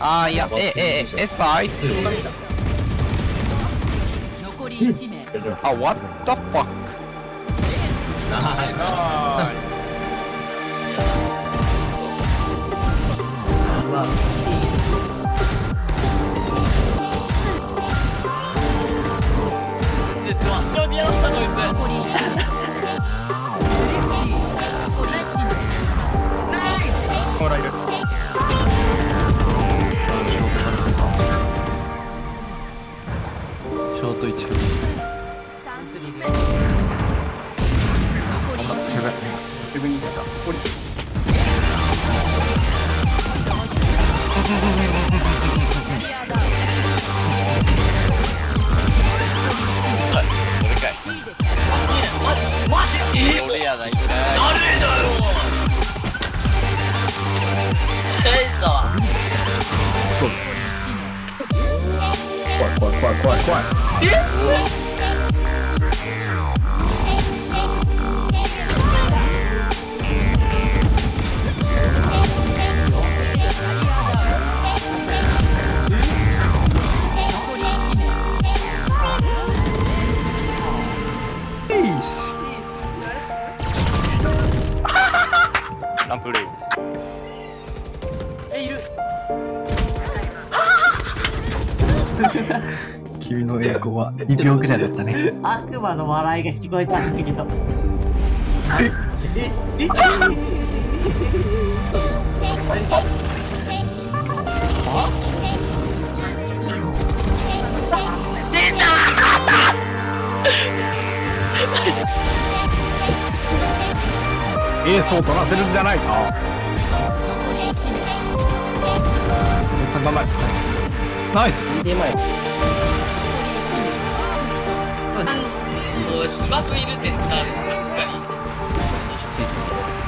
あーいやえええ SI 残り1名あ what the fuck? 残り1自分に出た降り俺かいマジえ俺やないかい誰だよ大したわ怖い怖い怖い怖い。怖いランプレイ君の栄光は2秒ぐらいだったね。悪魔の笑いが聞こえたんだけど。え、え、え、エースを取らせるんじゃないか。ん頑張れナイス。もう芝生いるってさ一回お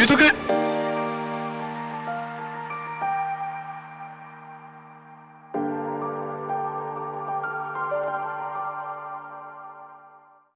言うとく。